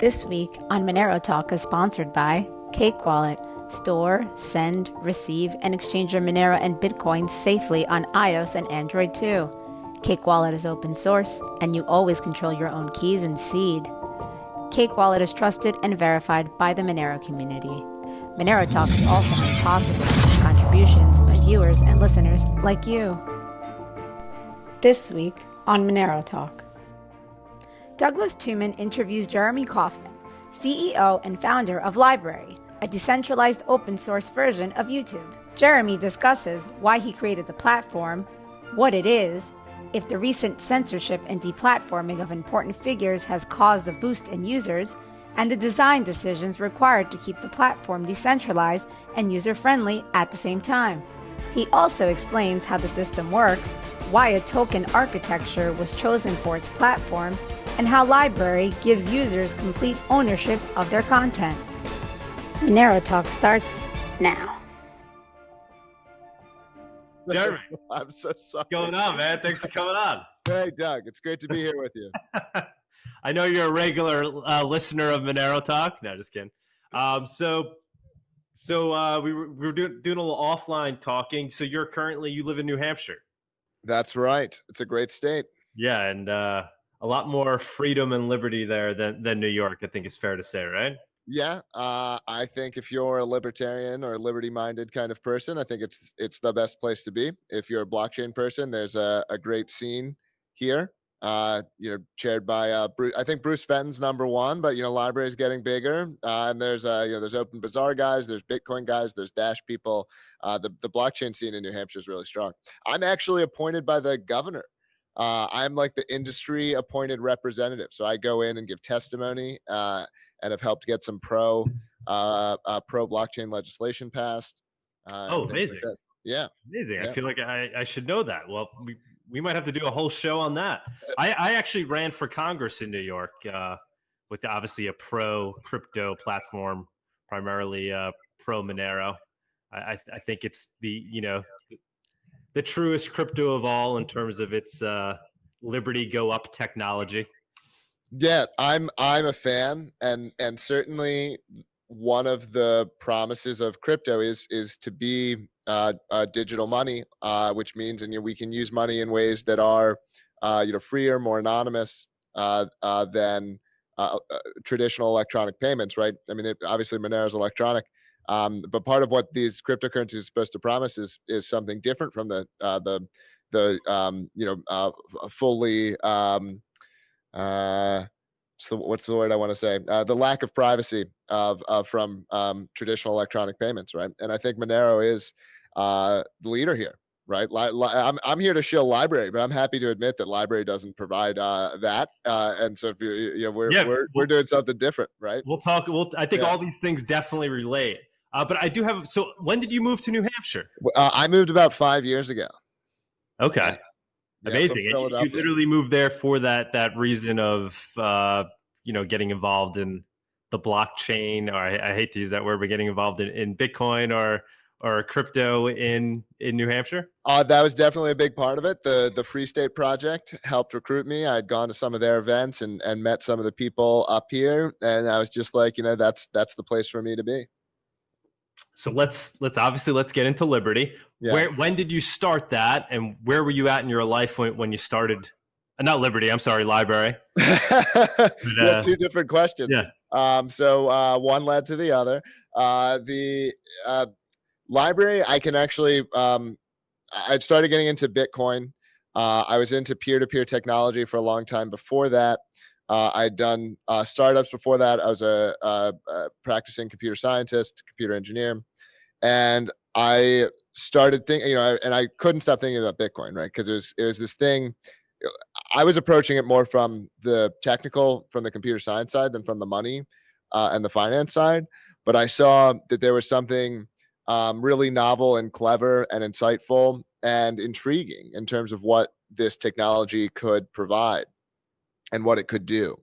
This week on Monero Talk is sponsored by Cake Wallet. Store, send, receive, and exchange your Monero and Bitcoin safely on iOS and Android too. Cake Wallet is open source, and you always control your own keys and seed. Cake Wallet is trusted and verified by the Monero community. Monero Talk is also made possible through contributions by viewers and listeners like you. This week on Monero Talk. Douglas Tuman interviews Jeremy Kauffman, CEO and founder of LBRY, a decentralized open source version of YouTube. Jeremy discusses why he created the platform, what it is, if the recent censorship and deplatforming of important figures has caused a boost in users, and the design decisions required to keep the platform decentralized and user friendly at the same time. He also explains how the system works, why a token architecture was chosen for its platform, and how LBRY gives users complete ownership of their content. Monero Talk starts now. Jeremy, I'm so sorry. what's going on, man? Thanks for coming on. Hey, Doug. It's great to be here with you. I know you're a regular uh, listener of Monero Talk. No, just kidding. Um, so, so uh, we were, we were doing, doing a little offline talking. So you're currently you live in New Hampshire. That's right. It's a great state. Yeah, and uh, a lot more freedom and liberty there than than New York. I think is fair to say, right? Yeah, uh, I think if you're a libertarian or liberty-minded kind of person, I think it's it's the best place to be. If you're a blockchain person, there's a, a great scene here. Uh, you know, chaired by uh, Bruce. I think Bruce Fenton's number one, but you know, LBRY is getting bigger. Uh, and there's uh, you know, there's Open Bazaar guys, there's Bitcoin guys, there's Dash people. Uh, the the blockchain scene in New Hampshire is really strong. I'm actually appointed by the governor uh, I'm like the industry appointed representative. So I go in and give testimony uh, and have helped get some pro uh, uh pro blockchain legislation passed. Uh, oh, amazing! Like yeah, amazing. Yeah. I feel like I, I should know that. Well, we we might have to do a whole show on that. Uh, I, I actually ran for Congress in New York with obviously a pro crypto platform, primarily pro Monero. I, I think it's the you know the truest crypto of all in terms of its uh, Liberty go up technology. Yeah, I'm I'm a fan, and and certainly one of the promises of crypto is is to be uh, uh, digital money, uh, which means and you know, we can use money in ways that are uh, you know freer, more anonymous uh, uh, than traditional electronic payments. Right? I mean, it, obviously Monero is electronic, um, but part of what these cryptocurrencies are supposed to promise is is something different from the uh, the the um, you know uh, fully um, uh, so what's the word I want to say? Uh, the lack of privacy of, of from um, traditional electronic payments, right? And I think Monero is uh, the leader here, right? Li- I'm I'm here to show LBRY, but I'm happy to admit that LBRY doesn't provide uh, that. Uh, and so if you, you know, we're Yeah, we're we're doing something different, right? We'll talk. We'll. I think Yeah. all these things definitely relate. Uh, but I do have. So when did you move to New Hampshire? Uh, I moved about five years ago. Okay, Yeah. Yeah, amazing. And you- you literally moved there for that that reason of uh, you know getting involved in the blockchain, or I, I hate to use that word, but getting involved in, in Bitcoin or or crypto in in New Hampshire. Uh, that was definitely a big part of it. The the Free State Project helped recruit me. I'd gone to some of their events and and met some of the people up here, and I was just like, you know, that's that's the place for me to be. So let's let's obviously let's get into Liberty. Yeah. Where when did you start that, and where were you at in your life when when you started? Uh, not Liberty. I'm sorry, LBRY. yeah, uh, two different questions. yeah. Um, so uh, one led to the other. Uh, the uh, LBRY, I can actually. Um, I I'd started getting into Bitcoin. Uh, I was into peer-to-peer technology for a long time before that. Uh, I'd done uh, startups before that. I was a, a, a practicing computer scientist, computer engineer, and I started thinking, you know, and I couldn't stop thinking about Bitcoin, right? Because it was it was this thing. I was approaching it more from the technical, from the computer science side, than from the money uh, and the finance side. But I saw that there was something um, really novel and clever and insightful and intriguing in terms of what this technology could provide and what it could do.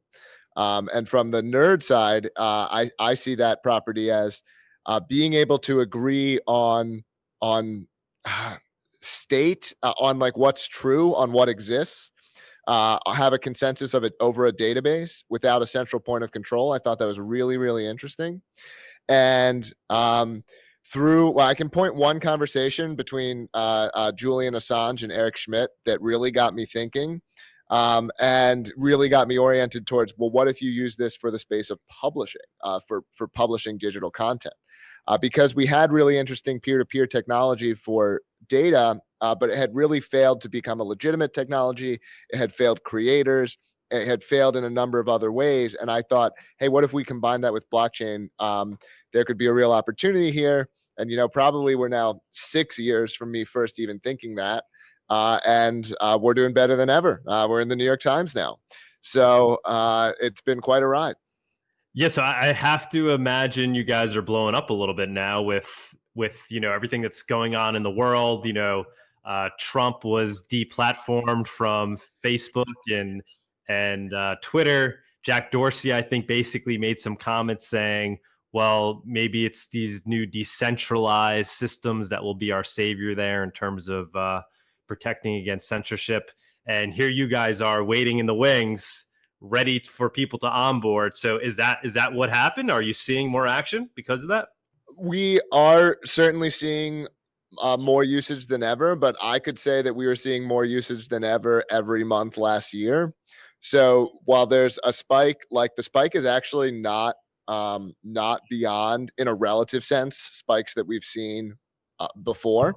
Um, and from the nerd side, uh, I I see that property as uh, being able to agree on on uh, state uh, on like what's true on what exists uh, have a consensus of it over a database without a central point of control. I thought that was really, really interesting. And um, through, well, I can point one conversation between uh, uh, Julian Assange and Eric Schmidt that really got me thinking um, and really got me oriented towards, well, what if you use this for the space of publishing, uh, for, for publishing digital content? Uh, because we had really interesting peer-to-peer technology for data uh, but it had really failed to become a legitimate technology. It had failed creators. It had failed in a number of other ways. And I thought, hey, what if we combine that with blockchain? Um, there could be a real opportunity here. And, you know, probably we're now six years from me first even thinking that. Uh, and uh, we're doing better than ever. Uh, we're in the New York Times now. So uh, it's been quite a ride. Yes, yeah, so I have to imagine you guys are blowing up a little bit now with with you know everything that's going on in the world. You know, uh, Trump was deplatformed from Facebook and and uh, Twitter. Jack Dorsey, I think, basically made some comments saying, "Well, maybe it's these new decentralized systems that will be our savior there in terms of uh, protecting against censorship." And here you guys are waiting in the wings, ready for people to onboard. So, is that is that what happened? Are you seeing more action because of that? We are certainly seeing uh, more usage than ever, but I could say that we were seeing more usage than ever every month last year. So while there's a spike, like the spike is actually not um, not beyond in a relative sense spikes that we've seen uh, before.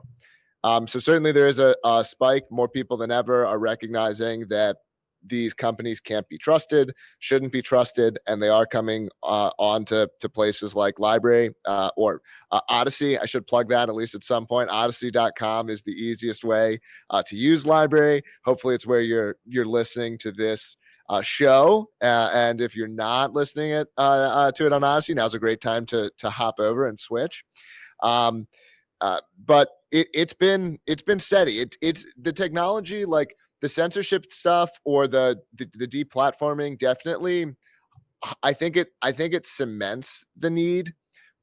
Um, so certainly there is a, a spike. More people than ever are recognizing that these companies can't be trusted, shouldn't be trusted, and they are coming uh, on to, to places like LBRY uh, or uh, Odysee. I should plug that at least at some point. Odysee.com is the easiest way uh, to use LBRY. Hopefully, it's where you're you're listening to this uh, show. Uh, and if you're not listening it, uh, uh, to it on Odysee, now's a great time to to hop over and switch. Um, uh, but it, it's been it's been steady. It, it's the technology like the censorship stuff or the the, the deplatforming definitely i think it i think it cements the need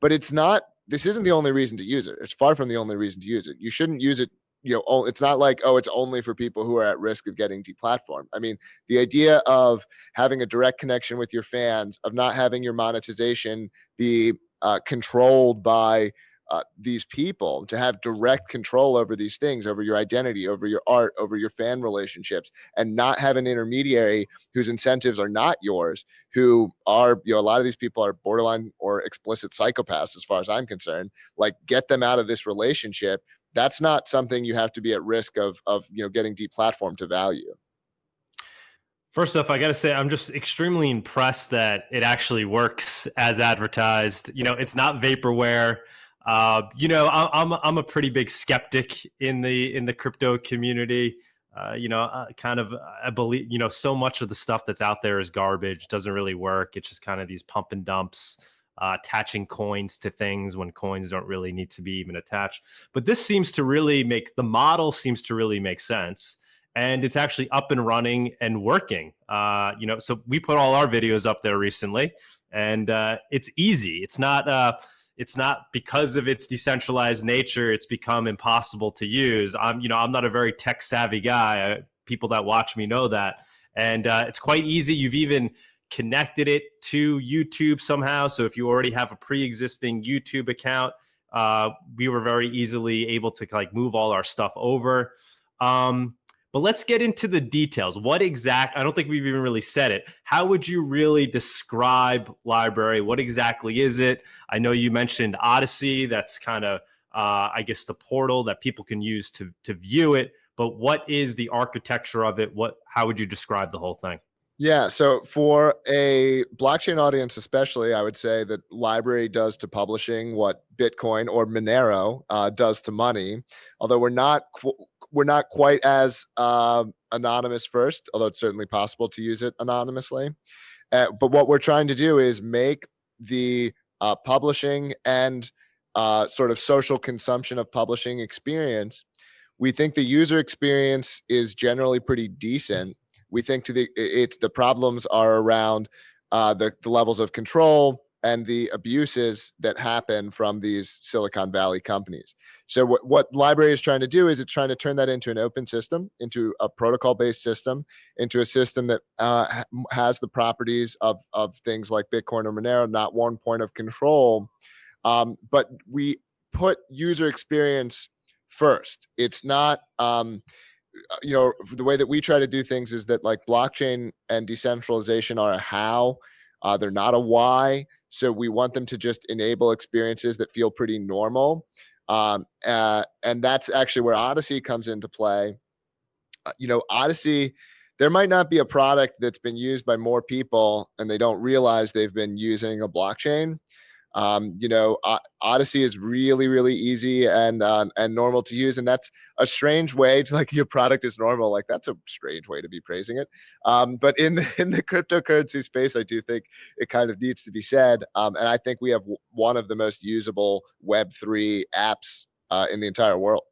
but it's not this isn't the only reason to use it. It's far from the only reason to use it. You shouldn't use it you know it's not like oh it's only for people who are at risk of getting deplatformed. I mean the idea of having a direct connection with your fans of not having your monetization be uh, controlled by uh, these people to have direct control over these things over your identity over your art over your fan relationships and not have an intermediary whose incentives are not yours who are you know a lot of these people are borderline or explicit psychopaths as far as i'm concerned like get them out of this relationship that's not something you have to be at risk of of you know getting deplatformed to value First off, I got to say, I'm just extremely impressed that it actually works as advertised. You know, it's not vaporware. Uh, you know, I, am I'm a pretty big skeptic in the in the crypto community. Uh, you know, uh, kind of I believe you know so much of the stuff that's out there is garbage. Doesn't really work. It's just kind of these pump and dumps. Uh, attaching coins to things when coins don't really need to be even attached. But this seems to really make the model seems to really make sense, and it's actually up and running and working. Uh, you know, so we put all our videos up there recently, and uh, it's easy. It's not it's not because of its decentralized nature it's become impossible to use. I'm you know i'm not a very tech savvy guy. People that watch me know that. And uh, it's quite easy. You've even connected it to youtube somehow. So if you already have a pre-existing youtube account uh, we were very easily able to like move all our stuff over. Um, but let's get into the details. What exact, I don't think we've even really said it. How would you really describe LBRY? What exactly is it? I know you mentioned Odysee. That's kind of, uh, I guess, the portal that people can use to, to view it. But what is the architecture of it? What, how would you describe the whole thing? Yeah. So for a blockchain audience, especially, I would say that LBRY does to publishing what Bitcoin or Monero uh, does to money. Although we're not we're not quite as uh, anonymous first, although it's certainly possible to use it anonymously. Uh, but what we're trying to do is make the uh, publishing and uh, sort of social consumption of publishing experience. We think the user experience is generally pretty decent. We think to the it's the problems are around uh, the, the levels of control, and the abuses that happen from these Silicon Valley companies. So what, what LBRY is trying to do is it's trying to turn that into an open system, into a protocol-based system, into a system that uh, has the properties of, of things like Bitcoin or Monero, not one point of control. Um, but we put user experience first. It's not, um, uh, you know, the way that we try to do things is that like blockchain and decentralization are a how, uh, they're not a why. So we want them to just enable experiences that feel pretty normal. Um, uh, and that's actually where Odysee comes into play. Uh, you know, Odysee, there might not be a product that's been used by more people and they don't realize they've been using a blockchain. Um, you know, Odysee is really, really easy and uh, and normal to use, and that's a strange way to like your product is normal. Like that's a strange way to be praising it. Um, but in the in the cryptocurrency space, I do think it kind of needs to be said, um, and I think we have one of the most usable Web three apps uh, in the entire world.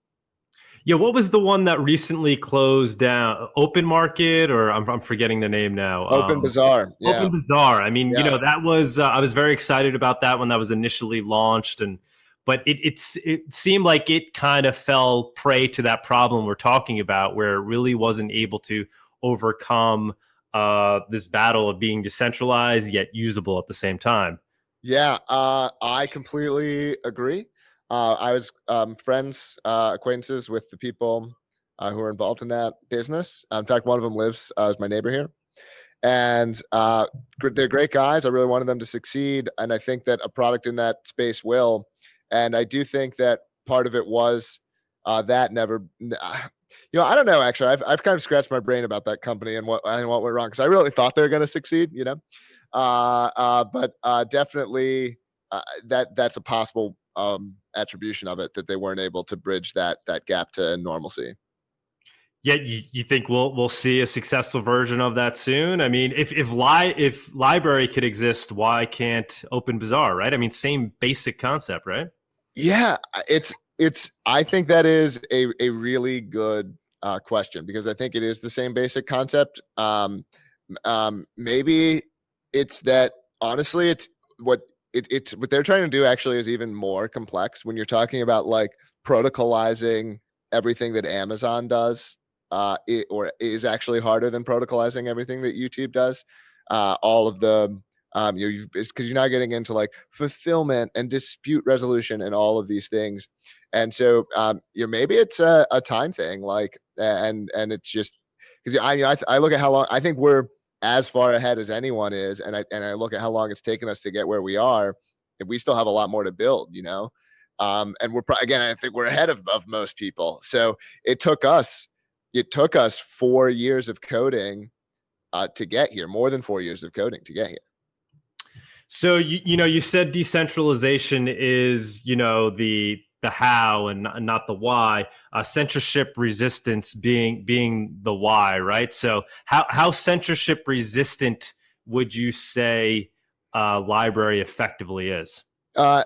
Yeah, what was the one that recently closed down? Open Market, or I'm, I'm forgetting the name now. Open um, Bazaar. Yeah. Open Bazaar. I mean, yeah. you know, that was uh, I was very excited about that when that was initially launched, and but it it's it seemed like it kind of fell prey to that problem we're talking about, where it really wasn't able to overcome uh, this battle of being decentralized yet usable at the same time. Yeah, uh, I completely agree. Uh, I was um, friends, uh, acquaintances with the people uh, who are involved in that business. in fact, one of them lives uh, as my neighbor here, and uh, they're great guys. I really wanted them to succeed, and I think that a product in that space will. And I do think that part of it was uh, that never. You know, I don't know. Actually, I've I've kind of scratched my brain about that company and what and what went wrong because I really thought they were going to succeed. You know, but definitely that that's a possible um, attribution of it that they weren't able to bridge that that gap to normalcy. Yeah, you, you think we'll we'll see a successful version of that soon? I mean, if if li- if LBRY could exist, why can't Open Bazaar? Right? I mean, same basic concept, right? Yeah, it's it's. I think that is a a really good uh, question because I think it is the same basic concept. Um, um, maybe it's that honestly, it's what it, it's what they're trying to do actually is even more complex when you're talking about like protocolizing everything that Amazon does uh, it, or is actually harder than protocolizing everything that YouTube does. Uh, all of the um, you know, it's because you're not getting into like fulfillment and dispute resolution and all of these things. And so, um, you know, maybe it's a, a time thing, like, and and it's just because I, I, I look at how long I think we're as far ahead as anyone is, and I and I look at how long it's taken us to get where we are, we still have a lot more to build, you know. Um, and we're again, I think we're ahead of, of most people. So it took us, it took us four years of coding uh, to get here, more than four years of coding to get here. So you you know you said decentralization is you know the the how and not the why. Uh, censorship resistance being being the why, right? So how how censorship resistant would you say uh, LBRY effectively is? Uh,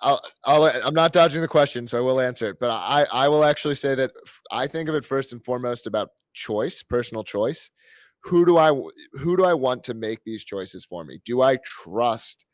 I'll, I'll, I'm not dodging the question, so I will answer it. But I, I will actually say that I think of it first and foremost about choice, personal choice. Who do I who do I want to make these choices for me? Do I trust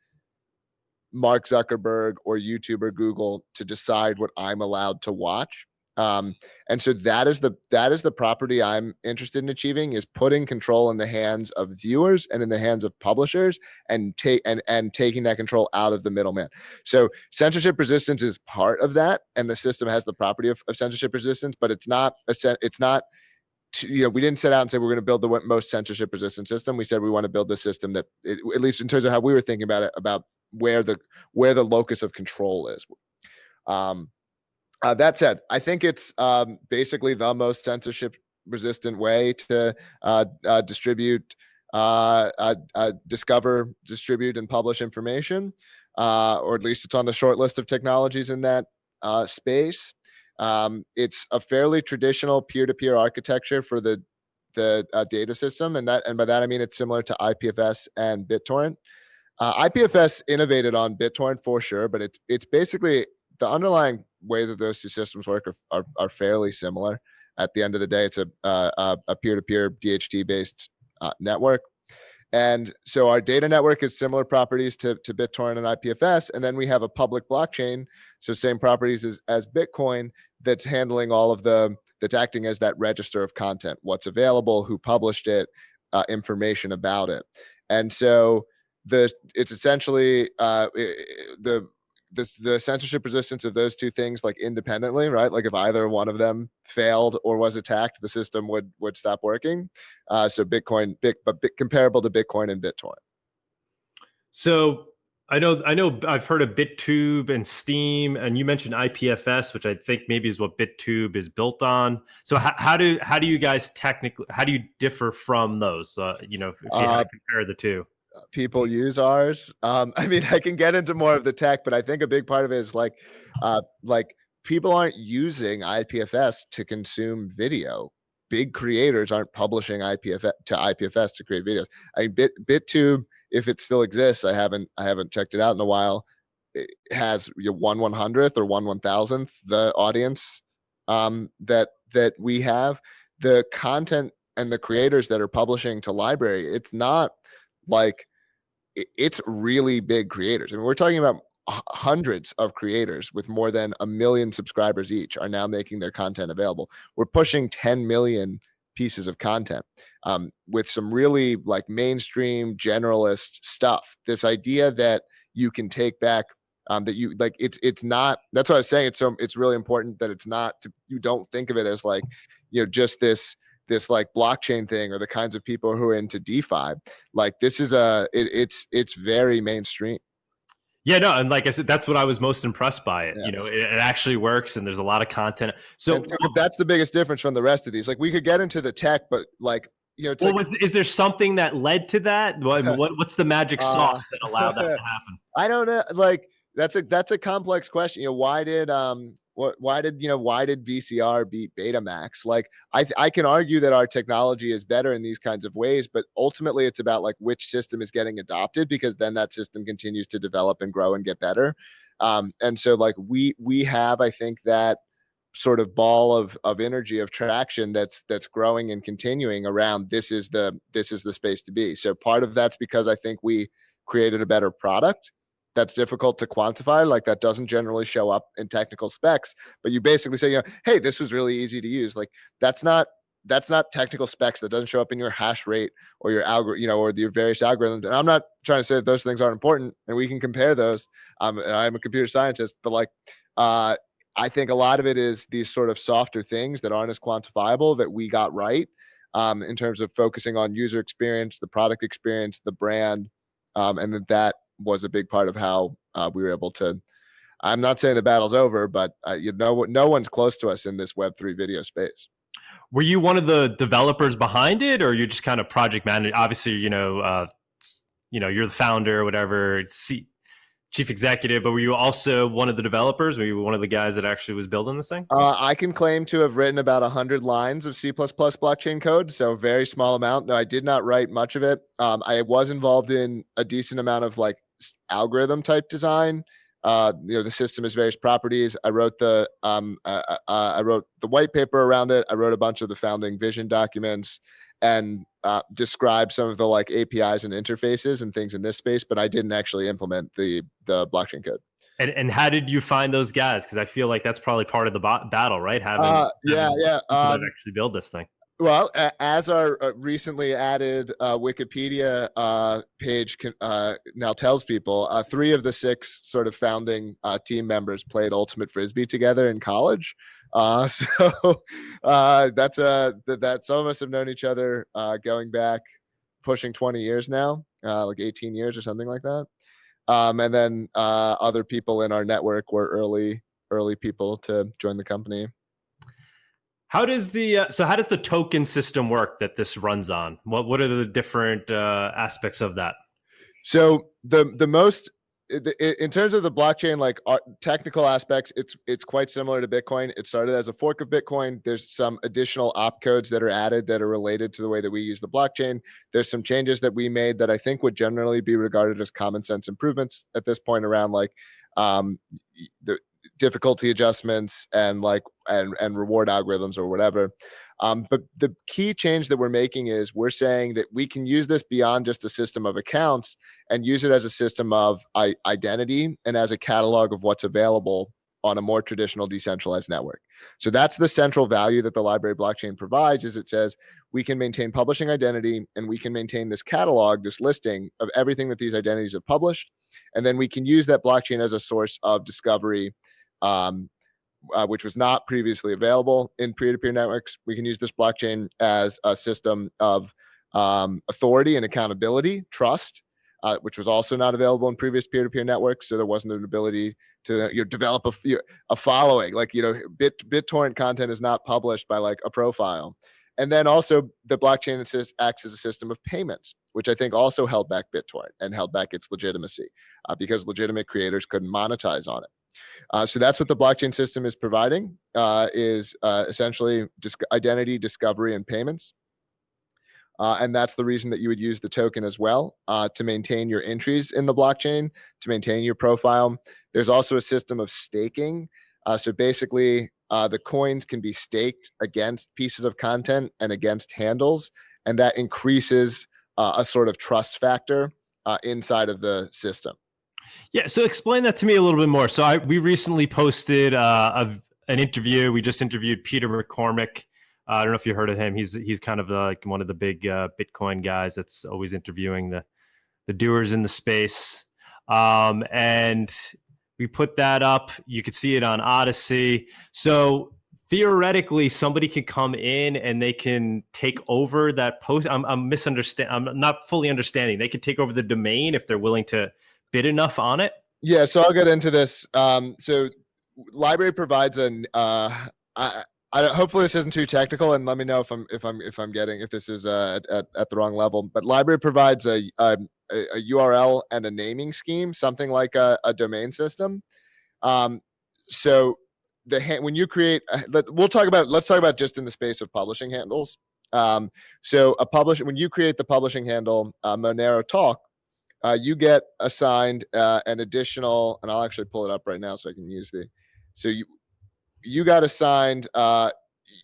Mark Zuckerberg or YouTube or Google to decide what I'm allowed to watch. Um, and so that is the that is the property I'm interested in achieving is putting control in the hands of viewers and in the hands of publishers and take and and taking that control out of the middleman. So censorship resistance is part of that, and the system has the property of, of censorship resistance, but it's not a it's not you know, we didn't set out and say we're going to build the most censorship resistant system. We said we want to build the system that, it, at least in terms of how we were thinking about it, about where the where the locus of control is. Um, uh, that said, I think it's um, basically the most censorship resistant way to uh, uh, distribute, uh, uh, uh, discover, distribute, and publish information, or at least it's on the short list of technologies in that space. Um, it's a fairly traditional peer-to-peer -peer architecture for the the data system, and that and by that I mean it's similar to IPFS and BitTorrent. Uh, IPFS innovated on BitTorrent for sure, but it's it's basically the underlying way that those two systems work are, are, are fairly similar. At the end of the day, it's a uh, a peer-to-peer DHT based uh, network, And so our data network has similar properties to, to BitTorrent and IPFS. And then we have a public blockchain. So same properties as, as Bitcoin that's handling all of the, that's acting as that register of content, what's available, who published it, uh, information about it. And so the, it's essentially uh, the, the, the censorship resistance of those two things like independently right? Like if either one of them failed or was attacked the system would would stop working. Uh, so bitcoin big but bit comparable to bitcoin and bittorrent. So i know i know i've heard of bittube and Steem and you mentioned ipfs which i think maybe is what bittube is built on. So how, how do how do you guys technically how do you differ from those? Uh, you know if you uh, compare the two people use ours. Um, I mean, I can get into more of the tech, but I think a big part of it is like, uh, like people aren't using IPFS to consume video. Big creators aren't publishing IPFS to IPFS to create videos. I Bit BitTube, if it still exists, I haven't I haven't checked it out in a while. It has you know, one one hundredth or one one thousandth the audience um, that that we have. The content and the creators that are publishing to LBRY, it's not like it's really big creators. I mean, we're talking about hundreds of creators with more than a million subscribers each are now making their content available. We're pushing 10 million pieces of content um, with some really like mainstream generalist stuff. This idea that you can take back um, that you like it's it's not that's what I was saying. It's so it's really important that it's not to you don't think of it as like you know just this this like blockchain thing or the kinds of people who are into DeFi. Like this is a it, it's it's very mainstream. Yeah, no, and like I said, that's what I was most impressed by it. Yeah. You know, it, it, actually works, and there's a lot of content. So that's the biggest difference from the rest of these. Like we could get into the tech, but like you know, well, like, was, is there something that led to that? What, what what's the magic uh, sauce uh, that allowed that to happen? I don't know. Like that's a that's a complex question. You know, why did um what why did you know why did VCR beat Betamax? Like I I can argue that our technology is better in these kinds of ways, but ultimately it's about like which system is getting adopted because then that system continues to develop and grow and get better. Um, and so like we we have I think that sort of ball of of energy of traction that's that's growing and continuing around this is the this is the space to be. So part of that's because I think we created a better product that's difficult to quantify. Like that doesn't generally show up in technical specs, but you basically say, you know, hey, this was really easy to use. Like that's not that's not technical specs that doesn't show up in your hash rate or your algorithm, you know, or your various algorithms. And I'm not trying to say that those things aren't important and we can compare those. Um, I'm a computer scientist, but like, uh, I think a lot of it is these sort of softer things that aren't as quantifiable that we got right um, in terms of focusing on user experience, the product experience, the brand, um, and that that was a big part of how uh, we were able to. I'm not saying the battle's over, but uh, you know, no one's close to us in this Web3 video space. Were you one of the developers behind it, or you just kind of project manager? Obviously, you know, uh, you know, you're the founder, or whatever, chief executive, but were you also one of the developers? Were you one of the guys that actually was building this thing? Uh, I can claim to have written about 100 lines of C++ blockchain code, so very small amount. No, I did not write much of it. Um, I was involved in a decent amount of like algorithm type design. Uh, you know, the system has various properties. I wrote the um, uh, uh, uh, I wrote the white paper around it. I wrote a bunch of the founding vision documents and uh, described some of the like APIs and interfaces and things in this space. But I didn't actually implement the the blockchain code. And and how did you find those guys? Because I feel like that's probably part of the battle, right? Having, uh, yeah, having yeah, um, actually build this thing. Well, as our uh, recently added uh, Wikipedia uh, page uh, now tells people, uh, three of the six sort of founding uh, team members played Ultimate Frisbee together in college. so that's a that, that some of us have known each other going back pushing 20 years now, like 18 years or something like that. Um, and then other people in our network were early early people to join the company. How does the uh, so how does the token system work that this runs on? What what are the different uh, aspects of that? So the the most in terms of the blockchain like technical aspects it's it's quite similar to bitcoin it started as a fork of bitcoin there's some additional opcodes that are added that are related to the way that we use the blockchain there's some changes that we made that i think would generally be regarded as common sense improvements at this point around like um, the difficulty adjustments and like and and reward algorithms or whatever. Um, but the key change that we're making is we're saying that we can use this beyond just a system of accounts and use it as a system of identity and as a catalog of what's available on a more traditional decentralized network. So that's the central value that the LBRY blockchain provides is it says we can maintain publishing identity and we can maintain this catalog, this listing of everything that these identities have published. And then we can use that blockchain as a source of discovery, um, uh, which was not previously available in peer-to-peer networks. We can use this blockchain as a system of um, authority and accountability, trust, uh, which was also not available in previous peer-to-peer networks. So there wasn't an ability to you know, develop a, a following. Like you know, Bit BitTorrent content is not published by like a profile. And then also the blockchain assist, acts as a system of payments, which I think also held back BitTorrent and held back its legitimacy uh, because legitimate creators couldn't monetize on it. Uh, so that's what the blockchain system is providing uh, is uh, essentially identity discovery and payments. Uh, and that's the reason that you would use the token as well uh, to maintain your entries in the blockchain, to maintain your profile. There's also a system of staking. Uh, so basically, the coins can be staked against pieces of content and against handles, and that increases a sort of trust factor inside of the system. Yeah, so explain that to me a little bit more. So I, we recently posted a, an interview. We just interviewed Peter McCormick. uh, I don't know if you heard of him. He's he's kind of like one of the big uh, Bitcoin guys that's always interviewing the the doers in the space. Um, and we put that up. You could see it on Odysee. So theoretically, somebody can come in and they can take over that post. I'm, I'm. I'm not fully understanding. They could take over the domain if they're willing to bid enough on it. Yeah. So I'll get into this. Um, so LBRY provides an uh, I, I, hopefully this isn't too technical, and let me know if I'm if I'm if I'm getting if this is uh, at, at the wrong level. But LBRY provides a, a, a URL and a naming scheme, something like a, a domain system. Um, so the when you create, uh, we'll talk about let's talk about just in the space of publishing handles. Um, so a publish when you create the publishing handle uh, Monero Talk, uh, you get assigned uh, an additional, and I'll actually pull it up right now so I can use the. So you you got assigned, uh,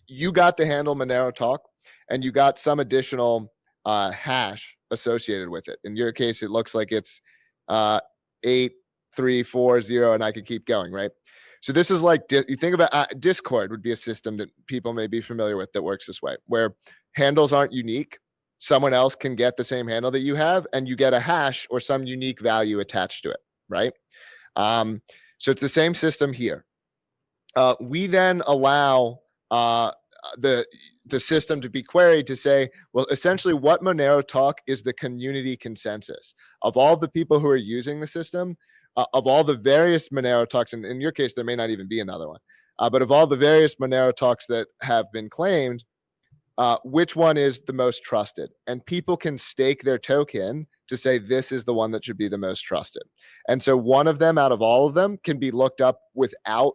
you got the handle Monero Talk, and you got some additional uh, hash associated with it. In your case, it looks like it's uh, eight three four zero, and I could keep going, right? So this is like you think about uh, Discord would be a system that people may be familiar with that works this way, where handles aren't unique. Someone else can get the same handle that you have, and you get a hash or some unique value attached to it, right? Um, so it's the same system here. Uh, we then allow uh, the the system to be queried to say, well, essentially what Monero Talk is the community consensus of all the people who are using the system, uh, of all the various Monero Talks, and in your case, there may not even be another one, uh, but of all the various Monero Talks that have been claimed, uh, which one is the most trusted? And people can stake their token to say this is the one that should be the most trusted. And so one of them out of all of them can be looked up without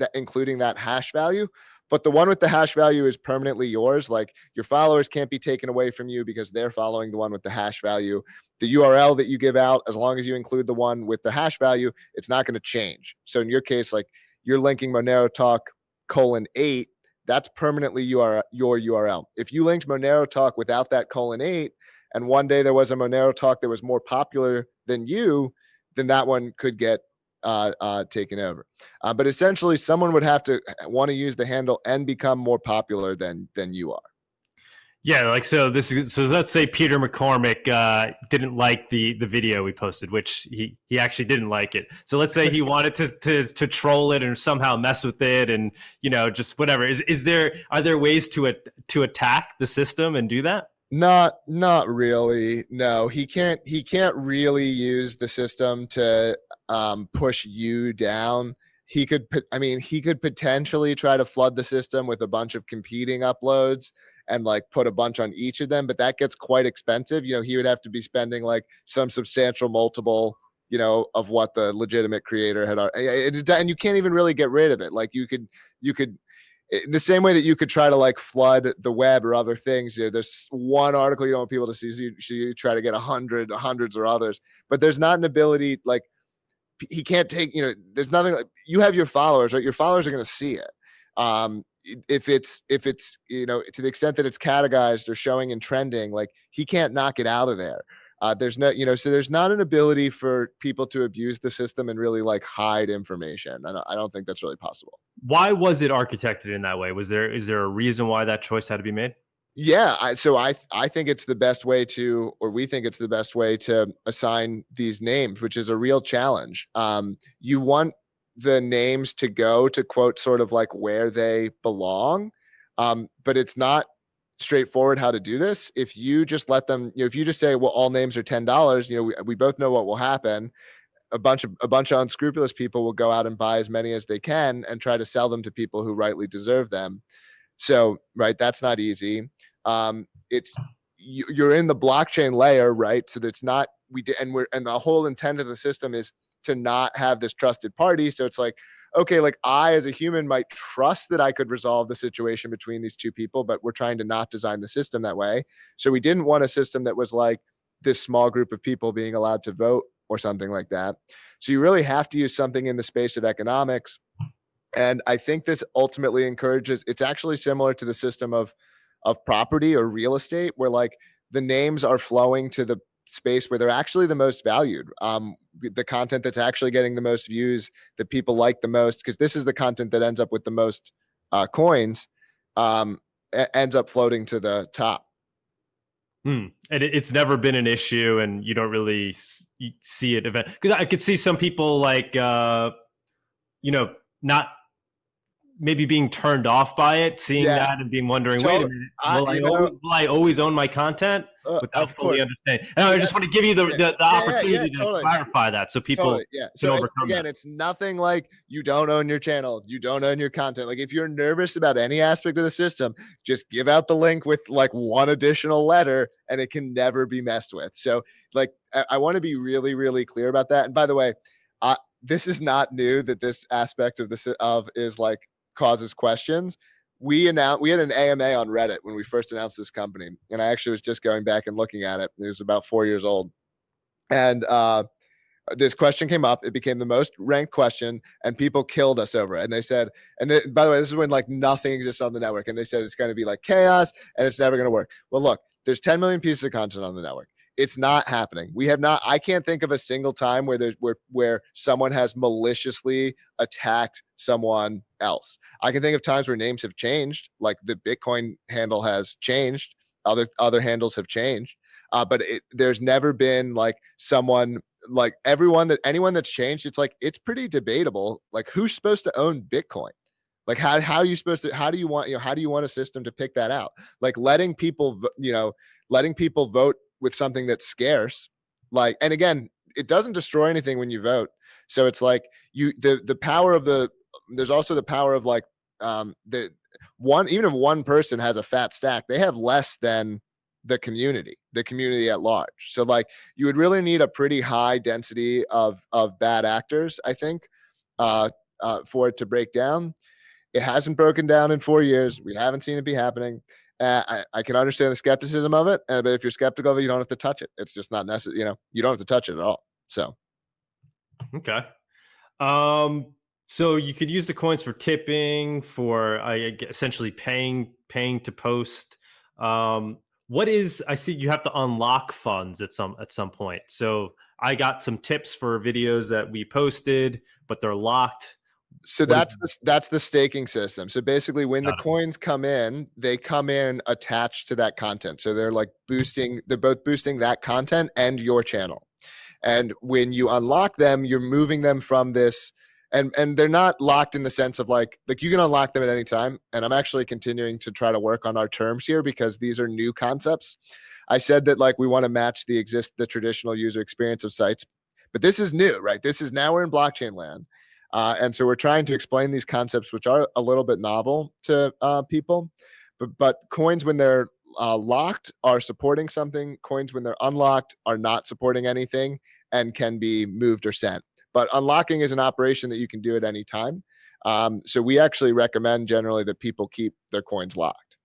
that including that hash value but the one with the hash value is permanently yours like your followers can't be taken away from you because they're following the one with the hash value the url that you give out as long as you include the one with the hash value it's not going to change so in your case like you're linking monero talk colon 8 that's permanently your your url if you linked monero talk without that colon 8 and one day there was a monero talk that was more popular than you then that one could get uh, uh, taken over. Uh, but essentially, someone would have to uh, want to use the handle and become more popular than than you are. Yeah, like so. This is so. Let's say Peter McCormick uh, didn't like the the video we posted, which he he actually didn't like it. So let's say he wanted to to to troll it and somehow mess with it, and you know just whatever. Is is there are there ways to to attack the system and do that? Not not really. No, he can't he can't really use the system to um, push you down. He could I mean, he could potentially try to flood the system with a bunch of competing uploads and like put a bunch on each of them, but that gets quite expensive. You know, he would have to be spending like some substantial multiple you know of what the legitimate creator had and you can't even really get rid of it. Like you could you could the same way that you could try to like flood the web or other things you know, there's one article you don't want people to see so you, so you try to get a hundred hundreds or others but there's not an ability like he can't take you know there's nothing like you have your followers right? Your followers are going to see it. Um if it's if it's you know to the extent that it's categorized or showing and trending like he can't knock it out of there. Uh, there's no you know so there's not an ability for people to abuse the system and really like hide information. I don't, I don't think that's really possible. Why was it architected in that way? Was there is there a reason why that choice had to be made? Yeah I, so i i think it's the best way to or we think it's the best way to assign these names which is a real challenge. Um you want the names to go to quote sort of like where they belong um but it's not straightforward how to do this. If you just let them you know if you just say well all names are ten dollars you know we, we both know what will happen. A bunch of a bunch of unscrupulous people will go out and buy as many as they can and try to sell them to people who rightly deserve them. So right that's not easy. Um it's you, you're in the blockchain layer right? So that's not we did and we're and the whole intent of the system is to not have this trusted party. So it's like, okay, like I as a human might trust that I could resolve the situation between these two people, but we're trying to not design the system that way. So we didn't want a system that was like this small group of people being allowed to vote or something like that. So you really have to use something in the space of economics. And I think this ultimately encourages it's actually similar to the system of of property or real estate where like the names are flowing to the space where they're actually the most valued um, the content that's actually getting the most views that people like the most because this is the content that ends up with the most uh, coins um, ends up floating to the top Hmm. And it, it's never been an issue, and you don't really see it event because I could see some people like, uh, you know, not maybe being turned off by it, seeing yeah. that and being wondering, wait a minute, will I, I always, will I always own my content uh, without fully understanding? And yeah. I just want to give you the, yeah. the, the opportunity to totally. clarify that so people totally. yeah. So it's, again, that. it's nothing like you don't own your channel, you don't own your content. Like if you're nervous about any aspect of the system, just give out the link with like one additional letter and it can never be messed with. So like I, I want to be really, really clear about that. And by the way, I, this is not new that this aspect of this of is like causes questions. We announced we had an AMA on Reddit when we first announced this company, and I actually was just going back and looking at it. It was about four years old, and uh, this question came up. It became the most ranked question, and people killed us over it. And they said, and they, by the way, this is when like nothing exists on the network, and they said it's going to be like chaos and it's never going to work. Well, look, there's 10 million pieces of content on the network. It's not happening. We have not. I can't think of a single time where there's where where someone has maliciously attacked someone else. I can think of times where names have changed, like the Bitcoin handle has changed. Other other handles have changed, uh, but it, there's never been like someone like everyone that anyone that's changed. It's like it's pretty debatable. Like who's supposed to own Bitcoin? like how, how are you supposed to how do you want you know how do you want a system to pick that out like letting people you know letting people vote with something that's scarce like and again it doesn't destroy anything when you vote. So it's like you the the power of the there's also the power of like um the one even if one person has a fat stack they have less than the community the community at large. So like you would really need a pretty high density of of bad actors i think uh, uh for it to break down. It hasn't broken down in four years. We haven't seen it be happening uh, I, I can understand the skepticism of it, uh, but if you're skeptical of it, you don't have to touch it. It's just not necessary. You know, you don't have to touch it at all. So, okay. Um, so you could use the coins for tipping, for uh, essentially paying paying to post. Um, what is I see you have to unlock funds at some at some point. So I got some tips for videos that we posted, but they're locked so that's the, that's the staking system. So basically, when the coins come in, they come in attached to that content. So they're like boosting. They're both boosting that content and your channel. And when you unlock them, you're moving them from this. And and they're not locked in the sense of like like you can unlock them at any time. And I'm actually continuing to try to work on our terms here because these are new concepts. I said that like we want to match the exist the traditional user experience of sites, but this is new, right? This is now we're in blockchain land uh, and so we're trying to explain these concepts, which are a little bit novel to uh, people. But, but coins, when they're uh, locked, are supporting something. Coins, when they're unlocked, are not supporting anything and can be moved or sent. But unlocking is an operation that you can do at any time. Um, so we actually recommend generally that people keep their coins locked.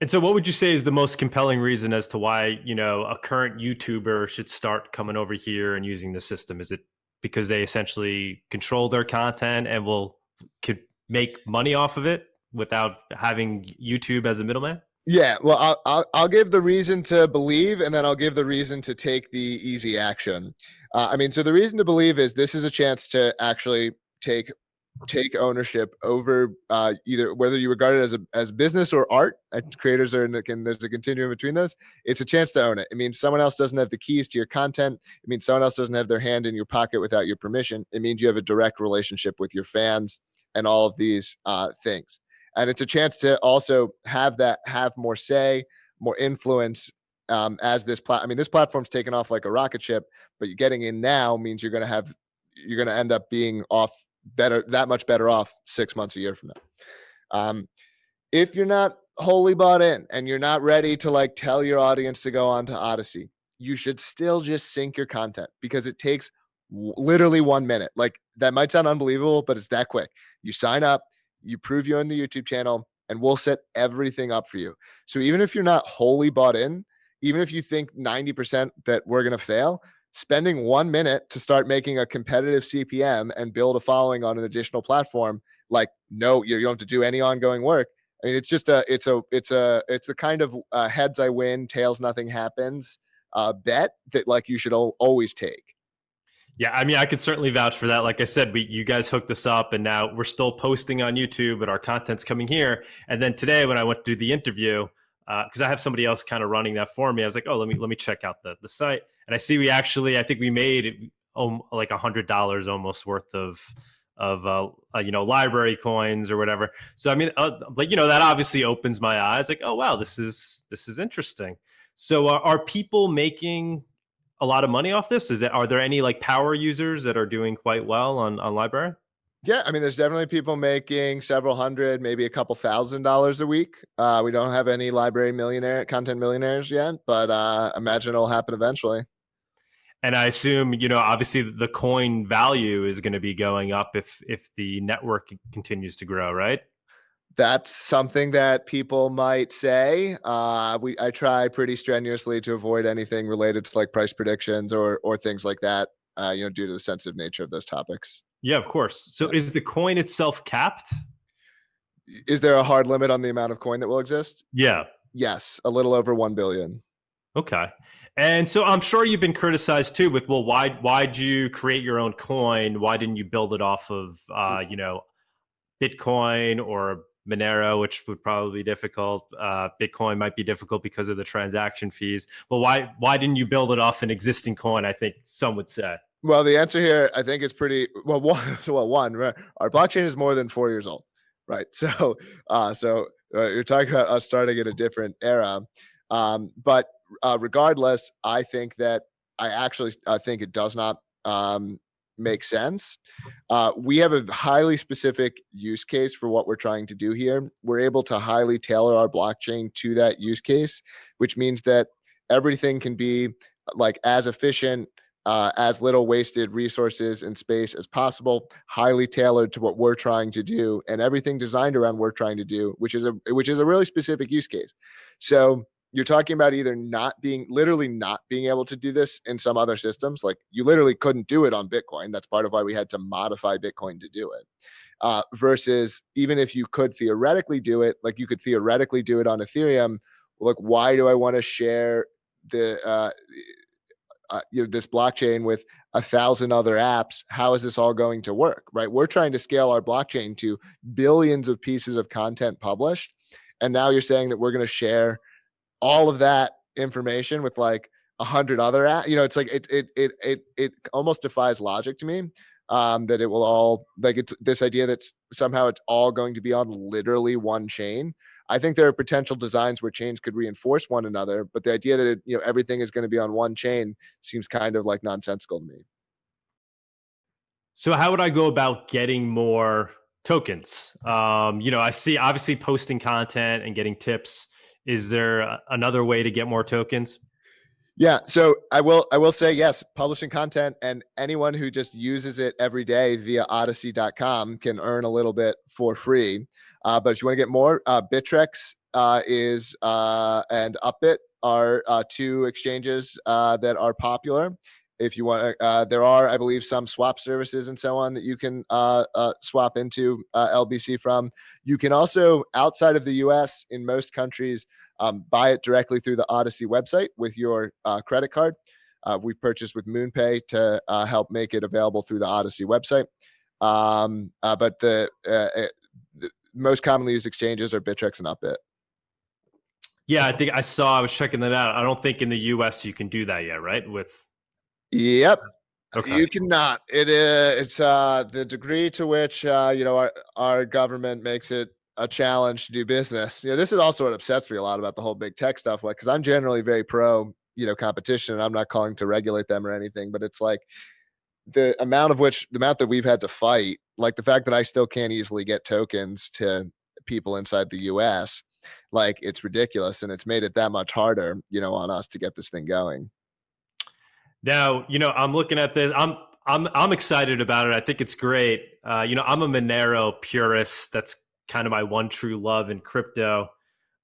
And so, what would you say is the most compelling reason as to why you know a current YouTuber should start coming over here and using the system? Is it because they essentially control their content and will could make money off of it without having YouTube as a middleman? Yeah, well, I'll, I'll, I'll give the reason to believe, and then I'll give the reason to take the easy action. Uh, I mean, so the reason to believe is this is a chance to actually take take ownership over uh, either whether you regard it as a as business or art. Creators are in the, and there's a continuum between those. It's a chance to own it. It means someone else doesn't have the keys to your content. It means someone else doesn't have their hand in your pocket without your permission. It means you have a direct relationship with your fans and all of these uh, things. And it's a chance to also have that have more say, more influence um, as this plat. I mean, this platform's taken off like a rocket ship, but you're getting in now means you're going to have you're going to end up being off better that much better off six months a year from now. Um, if you're not wholly bought in and you're not ready to like tell your audience to go on to Odysee, you should still just sync your content because it takes literally one minute. Like that might sound unbelievable, but it's that quick. You sign up, you prove you're in the YouTube channel, and we'll set everything up for you. So even if you're not wholly bought in, even if you think 90% that we're going to fail, spending one minute to start making a competitive CPM and build a following on an additional platform, like no, you don't have to do any ongoing work. I mean, it's just a, it's a, it's a, it's the kind of uh, heads I win, tails nothing happens uh, bet that like you should always take. Yeah, I mean, I could certainly vouch for that. Like I said, we you guys hooked us up, and now we're still posting on YouTube, but our content's coming here. And then today, when I went to do the interview, because uh, I have somebody else kind of running that for me. I was like, oh, let me let me check out the the site, and I see we actually, I think we made um, like a hundred dollars almost worth of of uh, uh, you know LBRY coins or whatever. So I mean, uh, like you know, that obviously opens my eyes. Like, oh wow, this is this is interesting. So uh, are people making a lot of money off this? Is it are there any like power users that are doing quite well on on LBRY? Yeah, I mean, there's definitely people making several hundred, maybe a couple thousand dollars a week. Uh, we don't have any LBRY millionaire content millionaires yet, but uh, imagine it'll happen eventually. And I assume, you know, obviously the coin value is going to be going up if if the network continues to grow, right? That's something that people might say. Uh, we I try pretty strenuously to avoid anything related to like price predictions or or things like that. Uh, you know, due to the sensitive nature of those topics. Yeah, of course. So is the coin itself capped? Is there a hard limit on the amount of coin that will exist? Yeah. Yes, a little over 1 billion. Okay. And so I'm sure you've been criticized too with well why why'd you create your own coin? Why didn't you build it off of uh, you know Bitcoin or Monero, which would probably be difficult. Uh, Bitcoin might be difficult because of the transaction fees. But why why didn't you build it off an existing coin? I think some would say. Well, the answer here, I think, is pretty well. One, well, one, right? our blockchain is more than four years old, right? So, uh, so uh, you're talking about us starting in a different era, um, but uh, regardless, I think that I actually I think it does not um, make sense. Uh, we have a highly specific use case for what we're trying to do here. We're able to highly tailor our blockchain to that use case, which means that everything can be like as efficient uh, as little wasted resources and space as possible, highly tailored to what we're trying to do, and everything designed around what we're trying to do, which is a which is a really specific use case. So you're talking about either not being literally not being able to do this in some other systems, like you literally couldn't do it on Bitcoin. That's part of why we had to modify Bitcoin to do it. Uh, versus even if you could theoretically do it, like you could theoretically do it on Ethereum. Like, why do I want to share the uh, uh, you know, this blockchain with a thousand other apps how is this all going to work right? We're trying to scale our blockchain to billions of pieces of content published and now you're saying that we're going to share all of that information with like a hundred other apps you know it's like it it it it, it almost defies logic to me um, that it will all like it's this idea that somehow it's all going to be on literally one chain I think there are potential designs where chains could reinforce one another, but the idea that it, you know everything is going to be on one chain seems kind of like nonsensical to me. So how would I go about getting more tokens? Um, you know, I see obviously posting content and getting tips. Is there another way to get more tokens? Yeah, so I will I will say yes, publishing content and anyone who just uses it every day via odysee.com can earn a little bit for free. Uh, but if you want to get more, uh, Bittrex uh, is uh, and Upbit are uh, two exchanges uh, that are popular. if you want there are i believe some swap services and so on that you can swap into lbc from. You can also outside of the us in most countries um, buy it directly through the Odysee website with your credit card. We purchased with moonpay to help make it available through the Odysee website. Um, but the, the most commonly used exchanges are bittrex and upbit yeah, I think I saw. I was checking that out. I don't think in the U.S. you can do that yet, right? With Yep. Okay. You cannot. It is. It's uh the degree to which uh you know our our government makes it a challenge to do business. You know, this is also what upsets me a lot about the whole big tech stuff. Like, because I'm generally very pro you know competition, and I'm not calling to regulate them or anything, but it's like the amount of which the amount that we've had to fight, like the fact that I still can't easily get tokens to people inside the U.S. Like it's ridiculous, and it's made it that much harder, you know, on us to get this thing going. Now, you know, I'm looking at this. I'm I'm I'm excited about it. I think it's great. Uh, you know, I'm a Monero purist. That's kind of my one true love in crypto.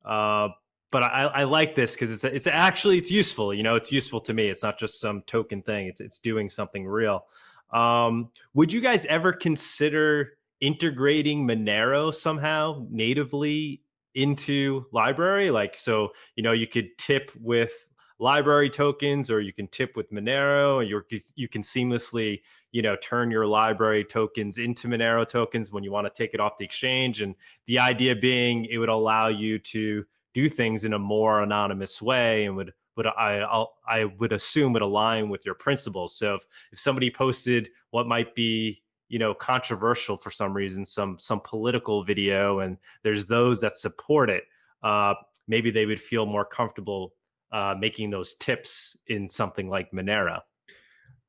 Uh, but I, I like this because it's it's actually it's useful. You know, it's useful to me. It's not just some token thing. It's it's doing something real. Um, would you guys ever consider integrating Monero somehow natively into LBRY? Like, so you know, you could tip with LBRY tokens or you can tip with Monero and you you can seamlessly, you know, turn your LBRY tokens into Monero tokens when you want to take it off the exchange. And the idea being it would allow you to do things in a more anonymous way and would would I I'll, I would assume would align with your principles. So if, if somebody posted what might be you know controversial for some reason, some some political video, and there's those that support it, uh, maybe they would feel more comfortable uh, making those tips in something like Monero.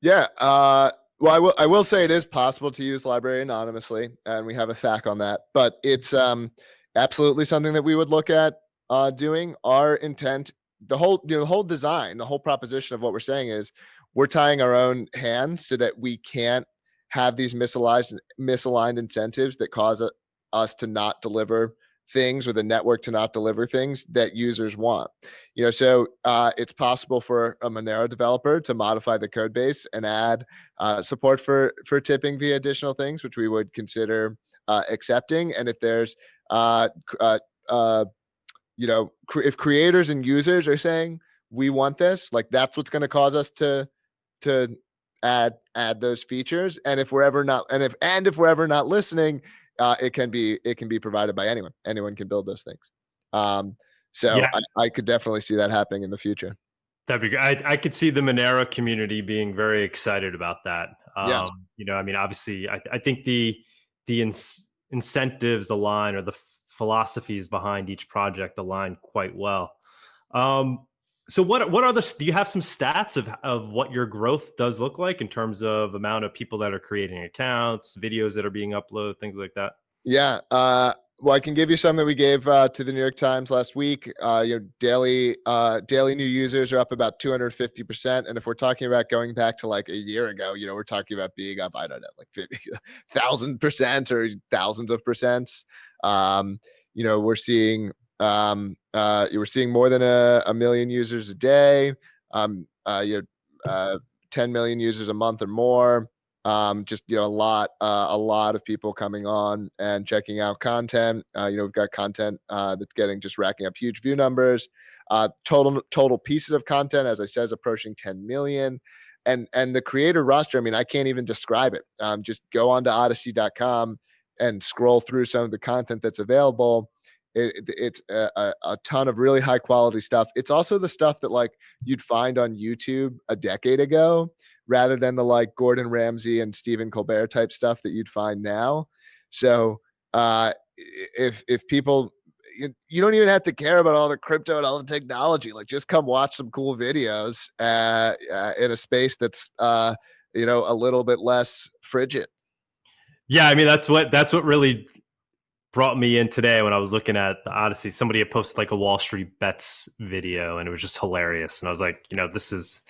Yeah. Uh, well, I will. I will say it is possible to use LBRY anonymously, and we have a FAQ on that. But it's um, absolutely something that we would look at uh, doing. Our intent, the whole, you know, the whole design, the whole proposition of what we're saying is, we're tying our own hands so that we can't have these misaligned misaligned incentives that cause us to not deliver things or the network to not deliver things that users want. You know, so uh, it's possible for a Monero developer to modify the code base and add uh, support for for tipping via additional things, which we would consider uh, accepting. And if there's, uh, uh, uh, you know, cr- if creators and users are saying we want this, like that's what's going to cause us to to add add those features. And if we're ever not, and if and if we're ever not listening, uh, it can be it can be provided by anyone. Anyone can build those things. Um, so yeah. I, I, could definitely see that happening in the future. That'd be good. I, I could see the Monero community being very excited about that. Um, yeah. You know, I mean, obviously, I, I think the the ins- incentives align or the philosophies behind each project align quite well. Um, so what what are the do you have some stats of of what your growth does look like in terms of amount of people that are creating accounts, videos that are being uploaded, things like that? Yeah. Uh, well, I can give you some that we gave uh, to the New York Times last week. Uh, your daily uh, daily new users are up about 250 percent, and if we're talking about going back to like a year ago, you know, we're talking about being up I don't know like 50 thousand percent or thousands of percent. Um, you know, we're seeing um, uh, you were seeing more than a, a million users a day. Um, uh, you had, uh, 10 million users a month or more. Um, just you know, a lot, uh, a lot of people coming on and checking out content. Uh, you know, we've got content uh, that's getting just racking up huge view numbers. Uh, total total pieces of content, as I said, is approaching 10 million. And and the creator roster, I mean, I can't even describe it. Um, just go on to Odysee.com and scroll through some of the content that's available it, it's a, a, ton of really high quality stuff. It's also the stuff that like you'd find on YouTube a decade ago, rather than the like Gordon Ramsay and Stephen Colbert type stuff that you'd find now. So uh, if if people you don't even have to care about all the crypto and all the technology. Like, just come watch some cool videos uh, uh, in a space that's, uh, you know, a little bit less frigid. Yeah, I mean that's what that's what really brought me in today when I was looking at the Odysee. Somebody had posted like a Wall Street bets video, and it was just hilarious. And I was like, you know, this is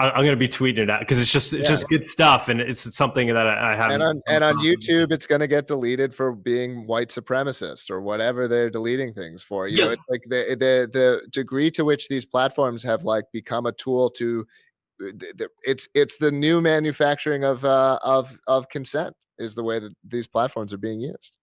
I, am going to be tweeting it out because it's just it's yeah. just good stuff, and it's something that I, I have. And on and on YouTube, it's going to get deleted for being white supremacist or whatever they're deleting things for. You yeah. know, it's like the the the degree to which these platforms have like become a tool to it's it's the new manufacturing of uh, of of consent is the way that these platforms are being used.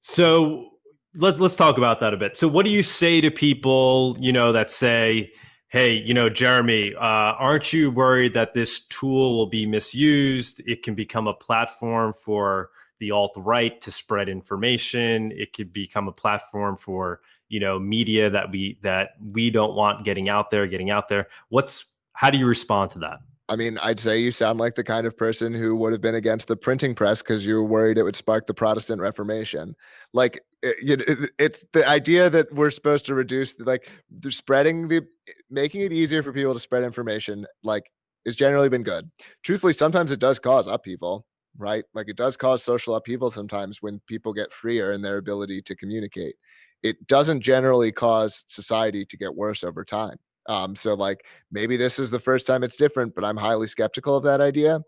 So let's let's talk about that a bit. So what do you say to people, you know, that say, "Hey, you know, Jeremy, uh, aren't you worried that this tool will be misused? It can become a platform for the alt right to spread information. It could become a platform for you know media that we that we don't want getting out there, getting out there. What's how do you respond to that? I mean, I'd say you sound like the kind of person who would have been against the printing press because you were worried it would spark the Protestant Reformation. Like, eh, it, it, it's the idea that we're supposed to reduce, like, spreading the, making it easier for people to spread information, like, has generally been good. Truthfully, sometimes it does cause upheaval, right? Like, it does cause social upheaval sometimes when people get freer in their ability to communicate. It doesn't generally cause society to get worse over time. Um, so like maybe this is the first time it's different, but I'm highly skeptical of that idea.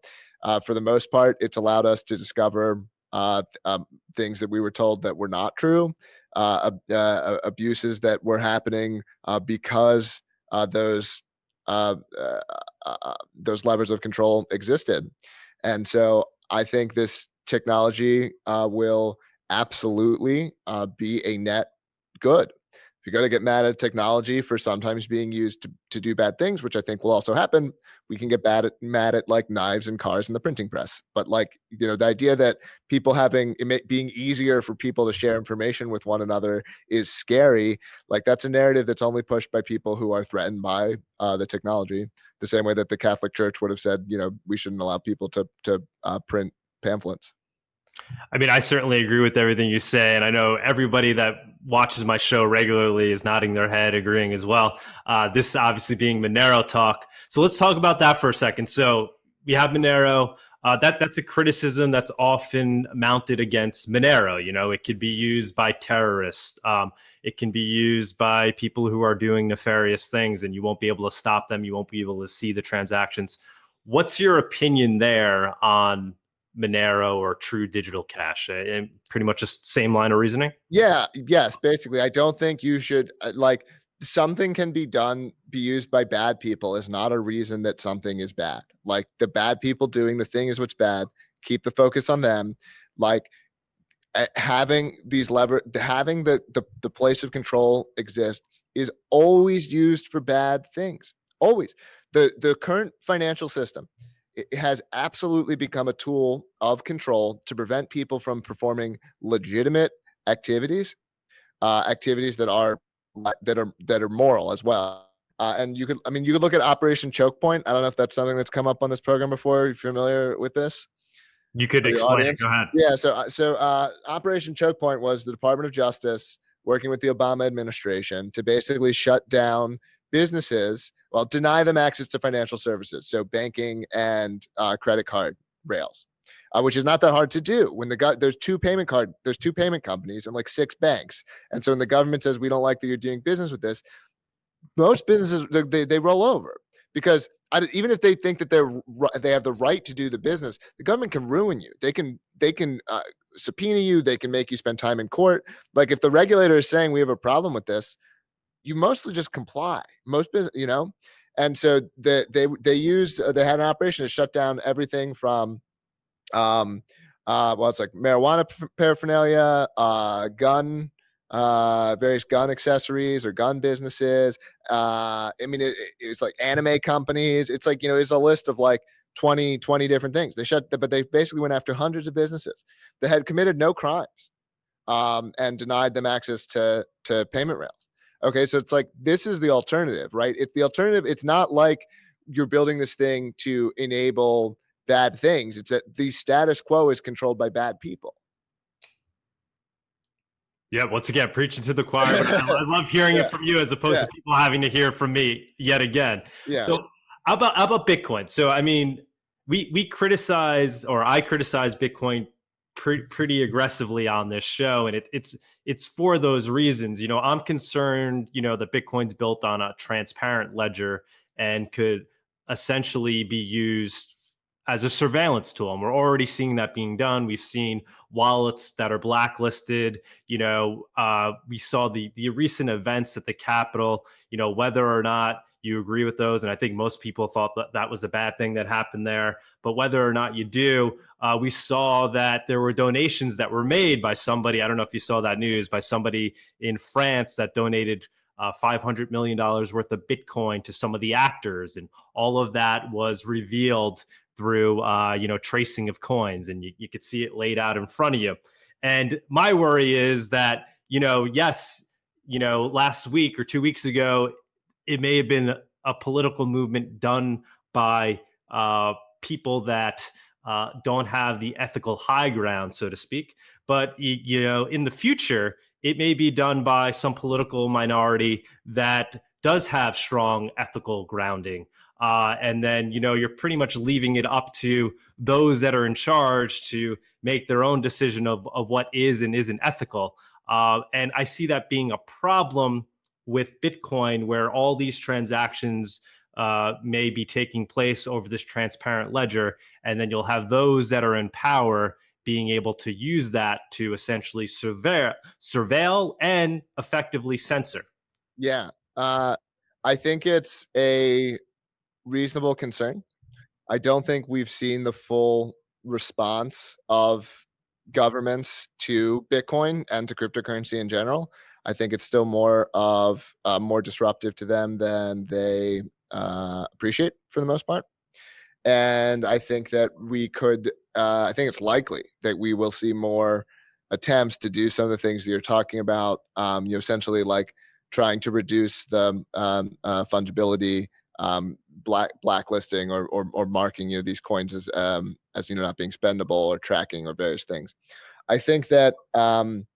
Uh, for the most part, it's allowed us to discover uh, um, things that we were told that were not true, uh, uh abuses that were happening uh, because uh, those those levers of control existed. And so I think this technology will absolutely be a net good if you're going to get mad at technology for sometimes being used to, to do bad things, which I think will also happen, we can get bad at mad at like knives and cars and the printing press. But like, you know, the idea that people having it being easier for people to share information with one another is scary. Like that's a narrative that's only pushed by people who are threatened by uh, the technology. The same way that the Catholic Church would have said, you know, we shouldn't allow people to to uh, print pamphlets. I mean, I certainly agree with everything you say, and I know everybody that watches my show regularly is nodding their head, agreeing as well. Uh, this obviously being Monero talk, so let's talk about that for a second. So we have Monero. Uh, that that's a criticism that's often mounted against Monero. You know, it could be used by terrorists. Um, it can be used by people who are doing nefarious things, and you won't be able to stop them. You won't be able to see the transactions. What's your opinion there on Monero or True Digital Cash? And pretty much the same line of reasoning. Yeah. Yes. Basically, I don't think you should uh, like something can be done be used by bad people is not a reason that something is bad. Like the bad people doing the thing is what's bad. Keep the focus on them. Like eh, having these lever having the, the the place of control exist is always used for bad things always the the current financial system it has absolutely become a tool of control to prevent people from performing legitimate activities, uh, activities that are that are that are moral as well. Uh, and you could, I mean, you could look at Operation Choke Point. I don't know if that's something that's come up on this program before. Are you familiar with this? You could explain it. Go ahead. Yeah. So, uh, so uh, Operation Choke Point was the Department of Justice working with the Obama administration to basically shut down businesses well deny them access to financial services so banking and uh, credit card rails uh, which is not that hard to do when the guy there's two payment card there's two payment companies and like six banks and so when the government says we don't like that you're doing business with this most businesses they, they roll over because I, even if they think that they're they have the right to do the business the government can ruin you. They can they can uh, subpoena you they can make you spend time in court. Like if the regulator is saying we have a problem with this you mostly just comply. Most business, you know, and so the, they they used uh, they had an operation to shut down everything from, um, uh, well, it's like marijuana paraphernalia, uh, gun, uh, various gun accessories or gun businesses. Uh, I mean, it, it was like anime companies. It's like you know, it's a list of like 20 20 different things. They shut, but they basically went after hundreds of businesses that had committed no crimes, um, and denied them access to to payment rails. Okay, so it's like this is the alternative, right? It's the alternative. It's not like you're building this thing to enable bad things. It's that the status quo is controlled by bad people. Yeah, once again, preaching to the choir. I love hearing yeah. it from you as opposed yeah. to people having to hear from me yet again. Yeah. So how about how about Bitcoin? So I mean, we we criticize or I criticize Bitcoin pre- pretty aggressively on this show, and it, it's it's for those reasons. You know, I'm concerned. You know, that Bitcoin's built on a transparent ledger and could essentially be used as a surveillance tool. And we're already seeing that being done. We've seen wallets that are blacklisted. You know, uh, we saw the the recent events at the Capitol. You know, whether or not you agree with those. And I think most people thought that that was a bad thing that happened there. But whether or not you do, uh, we saw that there were donations that were made by somebody. I don't know if you saw that news by somebody in France that donated uh, $500 million worth of Bitcoin to some of the actors. And all of that was revealed through, uh, you know, tracing of coins. And you, you could see it laid out in front of you. And my worry is that, you know, yes, you know, last week or two weeks ago, it may have been a political movement done by uh, people that uh, don't have the ethical high ground, so to speak. But you know, in the future, it may be done by some political minority that does have strong ethical grounding. Uh, and then you know you're pretty much leaving it up to those that are in charge to make their own decision of, of what is and isn't ethical. Uh, and I see that being a problem with Bitcoin, where all these transactions uh, may be taking place over this transparent ledger. And then you'll have those that are in power being able to use that to essentially surveil, surveil and effectively censor. Yeah. Uh, I think it's a reasonable concern. I don't think we've seen the full response of governments to Bitcoin and to cryptocurrency in general. I think it's still more of uh, more disruptive to them than they uh, appreciate for the most part. And I think that we could, uh, I think it's likely that we will see more attempts to do some of the things that you're talking about. Um, you know, essentially like trying to reduce the um, uh, fungibility, um, black blacklisting, or, or, or marking you know these coins as um, as you know not being spendable or tracking or various things. I think that um,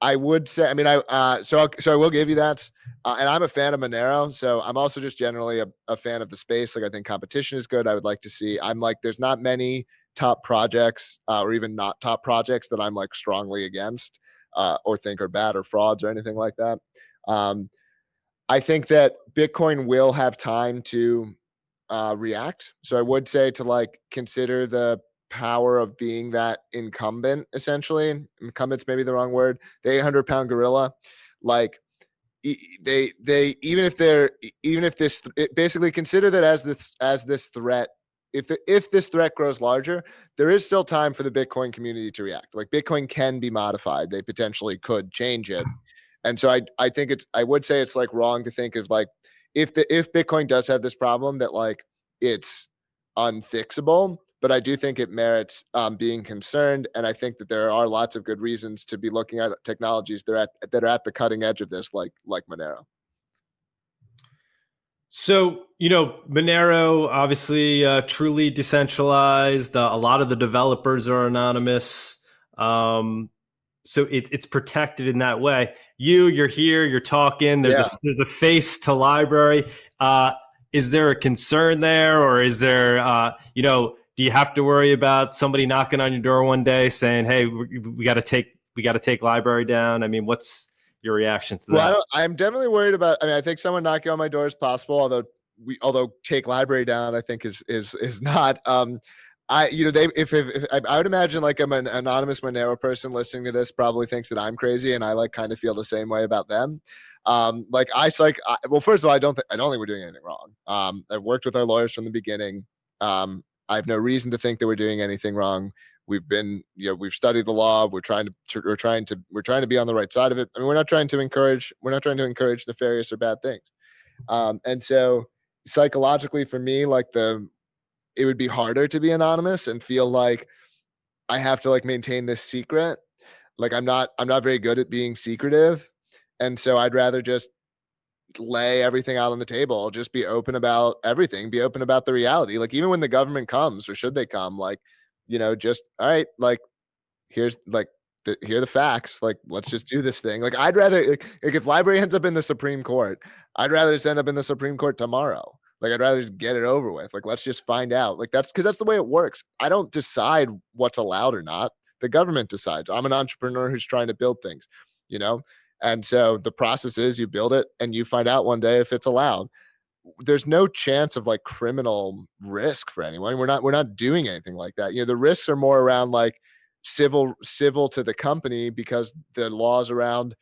I would say I mean I uh, so I'll, so I will give you that, uh, and I'm a fan of Monero. So I'm also just generally a, a fan of the space. Like I think competition is good. I would like to see. I'm like there's not many top projects uh, or even not top projects that I'm like strongly against uh, or think are bad or frauds or anything like that. Um, I think that Bitcoin will have time to uh, react. So I would say to like consider the power of being that incumbent essentially incumbent's maybe the wrong word the 800 pound gorilla like they they even if they're even if this basically consider that as this as this threat if the, if this threat grows larger there is still time for the bitcoin community to react. Like bitcoin can be modified. They potentially could change it. And so i i think it's i would say it's like wrong to think of like if the if Bitcoin does have this problem that like it's unfixable, but I do think it merits um, being concerned, and I think that there are lots of good reasons to be looking at technologies that are at that are at the cutting edge of this, like like Monero. So you know, Monero obviously uh, truly decentralized. Uh, a lot of the developers are anonymous. Um, so it, it's protected in that way. You, you're here, you're talking. There's yeah. a there's a face to LBRY. Uh, is there a concern there, or is there, uh, you know, do you have to worry about somebody knocking on your door one day saying, "Hey, we, we got to take we got to take LBRY down"? I mean, what's your reaction to that? Well, I'm definitely worried about. I mean, I think someone knocking on my door is possible, although we although take LBRY down, I think is is is not. Um, I, you know, they if, if, if I, I, would imagine like I'm an anonymous Monero person listening to this probably thinks that I'm crazy, and I like kind of feel the same way about them. Um, like I like, I, well, first of all, I don't think I don't think we're doing anything wrong. Um, I've worked with our lawyers from the beginning. Um, I have no reason to think that we're doing anything wrong. We've been, you know, we've studied the law. We're trying to, we're trying to, we're trying to be on the right side of it. I mean, we're not trying to encourage, we're not trying to encourage nefarious or bad things. Um, and so psychologically for me, like the it would be harder to be anonymous and feel like I have to like maintain this secret. Like I'm not I'm not very good at being secretive. And so I'd rather just lay everything out on the table, just be open about everything, be open about the reality. Like even when the government comes or should they come, like, you know, just all right, like here's like the, here are the facts. Like, let's just do this thing. Like, I'd rather like, like if LBRY ends up in the Supreme Court, I'd rather just end up in the Supreme Court tomorrow. Like I'd rather just get it over with. Like let's just find out. Like that's because that's the way it works. I don't decide what's allowed or not. The government decides. I'm an entrepreneur who's trying to build things, you know? And so the process is you build it and you find out one day if it's allowed. There's no chance of like criminal risk for anyone. We're not we're not doing anything like that. You know, the risks are more around like civil civil to the company because the laws around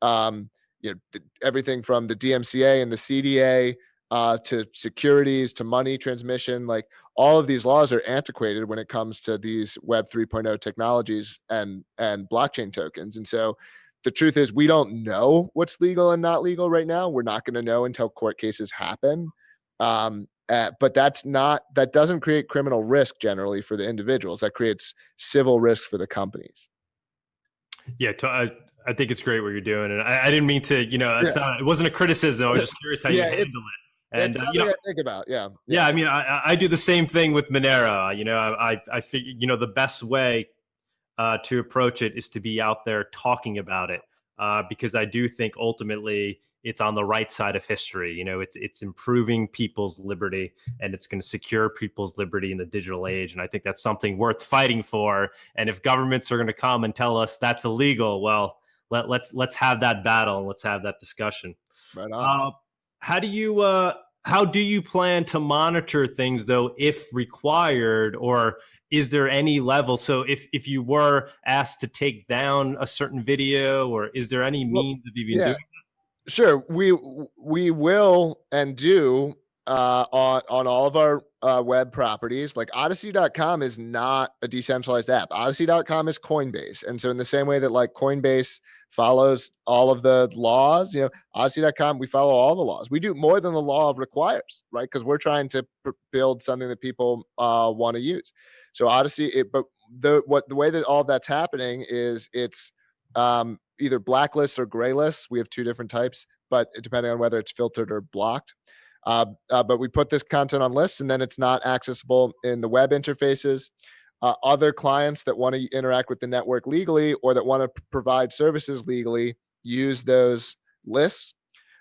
um you know everything from the DMCA and the CDA uh, to securities to money transmission. Like all of these laws are antiquated when it comes to these Web 3.0 technologies and and blockchain tokens. And so the truth is we don't know what's legal and not legal right now. We're not going to know until court cases happen. Um, uh, but that's not that doesn't create criminal risk generally for the individuals. That creates civil risk for the companies. Yeah, to, I, I think it's great what you're doing, and I, I didn't mean to. You know, it's yeah. not. It wasn't a criticism. I was just curious how yeah, you handle it. And uh, you know, I think about, yeah, yeah. Yeah, I mean, I, I do the same thing with Monero. You know, I I figure you know the best way uh, to approach it is to be out there talking about it uh, because I do think ultimately it's on the right side of history. You know, it's it's improving people's liberty and it's going to secure people's liberty in the digital age. And I think that's something worth fighting for. And if governments are going to come and tell us that's illegal, well, let, let's let's have that battle and let's have that discussion. Right on. Uh, how do you uh, how do you plan to monitor things though, if required, or is there any level? So if if you were asked to take down a certain video, or is there any means well, of even yeah. doing Sure, we we will and do uh, on on all of our uh, web properties. Like Odysee.com is not a decentralized app. Odysee.com is Coinbase, and so in the same way that like Coinbase follows all of the laws, you know, Odysee.com we follow all the laws. We do more than the law requires, right? Because we're trying to build something that people uh, want to use. So Odysee, it, but the what the way that all that's happening is it's um, either blacklists or gray lists. We have two different types, but depending on whether it's filtered or blocked. Uh, uh, but we put this content on lists and then it's not accessible in the web interfaces. Uh, other clients that want to interact with the network legally or that want to provide services legally use those lists.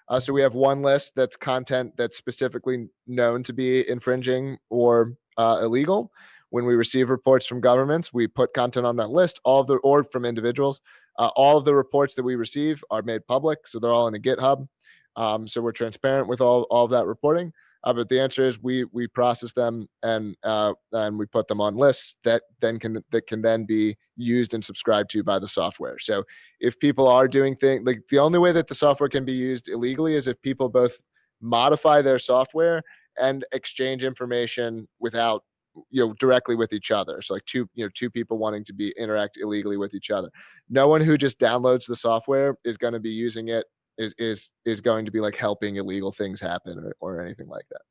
Uh, so we have one list that's content that's specifically known to be infringing or uh, illegal. When we receive reports from governments, we put content on that list, all of the or from individuals. Uh, all of the reports that we receive are made public, so they're all in a GitHub. Um, so we're transparent with all, all of that reporting. Uh, but the answer is we we process them and uh, and we put them on lists that then can that can then be used and subscribed to by the software. So if people are doing things like the only way that the software can be used illegally is if people both modify their software and exchange information without you know directly with each other so like two you know two people wanting to be interact illegally with each other no one who just downloads the software is going to be using it is is is going to be like helping illegal things happen or, or anything like that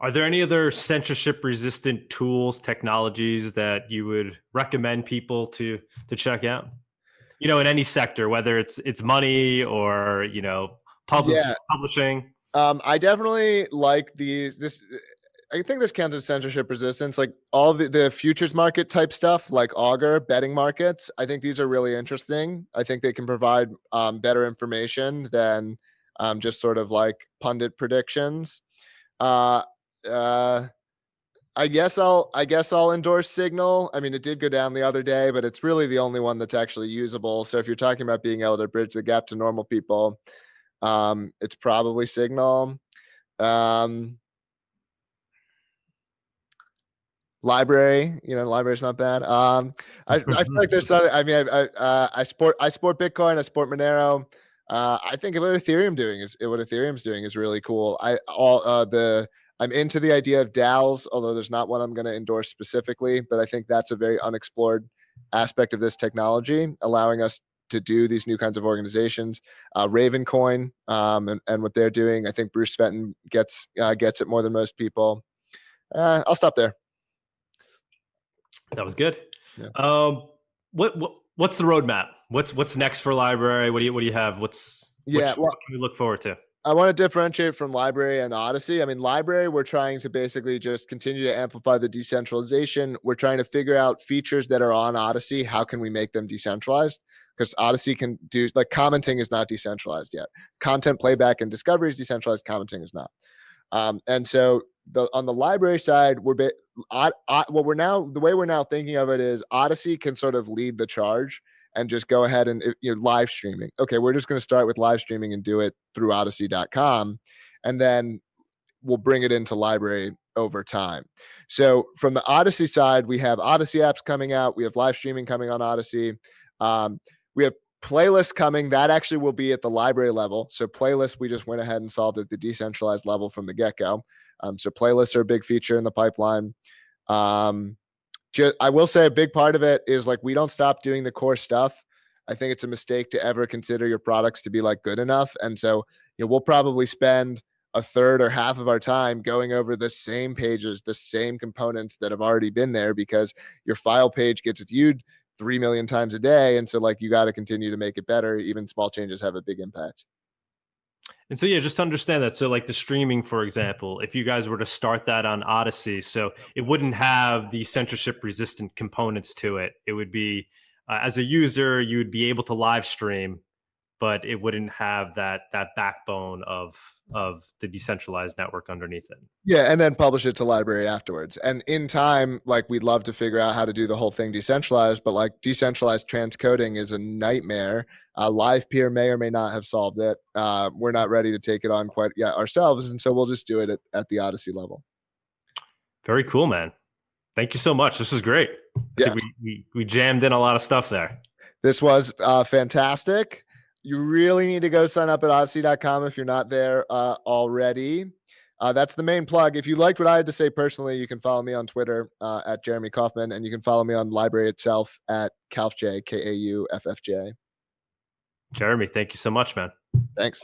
are there any other censorship resistant tools technologies that you would recommend people to to check out you know in any sector whether it's it's money or you know publish, yeah. publishing um, I definitely like these. This I think this counts as censorship resistance. Like all the, the futures market type stuff, like Augur betting markets. I think these are really interesting. I think they can provide um, better information than um, just sort of like pundit predictions. Uh, uh, I guess I'll I guess I'll endorse Signal. I mean, it did go down the other day, but it's really the only one that's actually usable. So if you're talking about being able to bridge the gap to normal people, um, it's probably Signal. Um, LBRY you know LBRY's not bad. Um i, I feel like there's something i mean i I, uh, I sport i bitcoin i sport monero. Uh i think what ethereum doing is what ethereum's doing is really cool. I all uh the i'm into the idea of daos although there's not one i'm going to endorse specifically but i think that's a very unexplored aspect of this technology allowing us to do these new kinds of organizations. Uh ravencoin um and, and what they're doing i think bruce fenton gets uh, gets it more than most people. Uh, i'll stop there that was good. Yeah. Um, what, what what's the roadmap? What's what's next for LBRY? What do you what do you have? What's yeah? What, well, what can we look forward to? I want to differentiate from LBRY and Odysee. I mean, LBRY, we're trying to basically just continue to amplify the decentralization. We're trying to figure out features that are on Odysee. How can we make them decentralized? Because Odysee can do like commenting is not decentralized yet. Content playback and discovery is decentralized. Commenting is not. Um, and so the on the LBRY side, we're bit, I, I, what we're now the way we're now thinking of it is Odysee can sort of lead the charge and just go ahead and you know live streaming. Okay, we're just going to start with live streaming and do it through Odysee.com, and then we'll bring it into LBRY over time. So from the Odysee side, we have Odysee apps coming out. We have live streaming coming on Odysee. Um, we have playlist coming that actually will be at the LBRY level so playlist we just went ahead and solved at the decentralized level from the get-go um, so playlists are a big feature in the pipeline um, just, i will say a big part of it is like we don't stop doing the core stuff i think it's a mistake to ever consider your products to be like good enough and so you know we'll probably spend a third or half of our time going over the same pages, the same components that have already been there because your file page gets viewed 3 million times a day. And so, like, you got to continue to make it better. Even small changes have a big impact. And so, yeah, just understand that. So, like the streaming, for example, if you guys were to start that on Odysee, so it wouldn't have the censorship resistant components to it. It would be, uh, as a user, you would be able to live stream but it wouldn't have that that backbone of of the decentralized network underneath it. Yeah, and then publish it to LBRY afterwards. And in time, like we'd love to figure out how to do the whole thing decentralized, but like decentralized transcoding is a nightmare. Uh, Livepeer may or may not have solved it. Uh, we're not ready to take it on quite yet ourselves, and so we'll just do it at, at the Odysee level. Very cool, man. Thank you so much. This was great. I yeah. we, we, we jammed in a lot of stuff there. This was uh, fantastic you really need to go sign up at odysee.com if you're not there uh, already. Uh, that's the main plug. If you liked what I had to say personally, you can follow me on Twitter uh, at Jeremy Kauffman, and you can follow me on LBRY itself at KauffJ, K A U F F J. Jeremy, thank you so much, man. Thanks.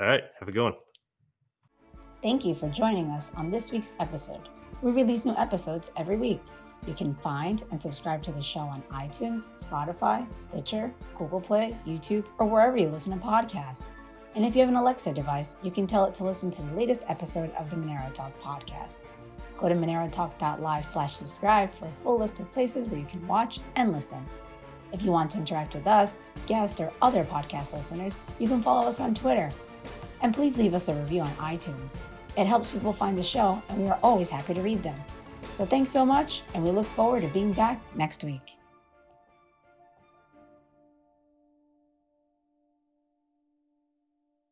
All right, have a good one. Thank you for joining us on this week's episode. We release new episodes every week. You can find and subscribe to the show on iTunes, Spotify, Stitcher, Google Play, YouTube, or wherever you listen to podcasts. And if you have an Alexa device, you can tell it to listen to the latest episode of the Monero Talk podcast. Go to monerotalk.live slash subscribe for a full list of places where you can watch and listen. If you want to interact with us, guests, or other podcast listeners, you can follow us on Twitter. And please leave us a review on iTunes. It helps people find the show, and we are always happy to read them. So thanks so much, and we look forward to being back next week.